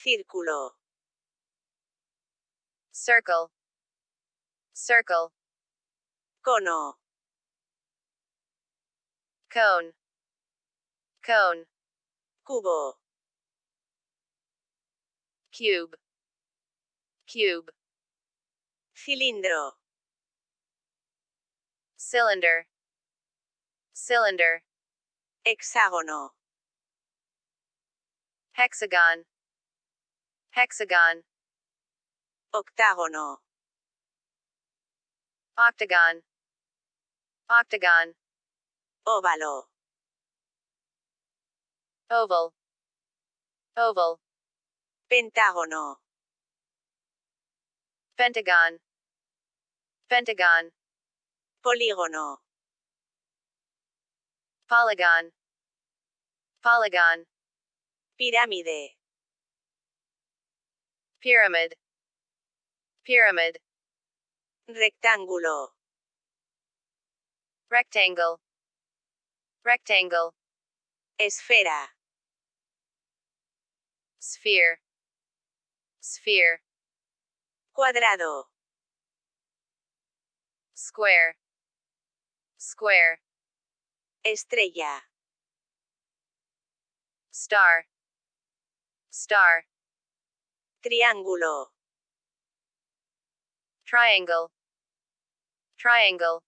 Círculo. circle, circle, Cono. cone, cone, Cubo. cube, cube, Cilindro. cylinder, cylinder, Hexágono. hexagon, hexagon, Octágono. octagon, octagon, Óvalo. oval, oval, Pentágono. pentagon, pentagon, Polígono. polygon, polygon, Pirámide. Pyramid, pyramid, Rectángulo. rectangle, rectangle, Esfera. sphere, sphere, Cuadrado. square, square, Estrella. star, star, Triángulo. triangle, triangle,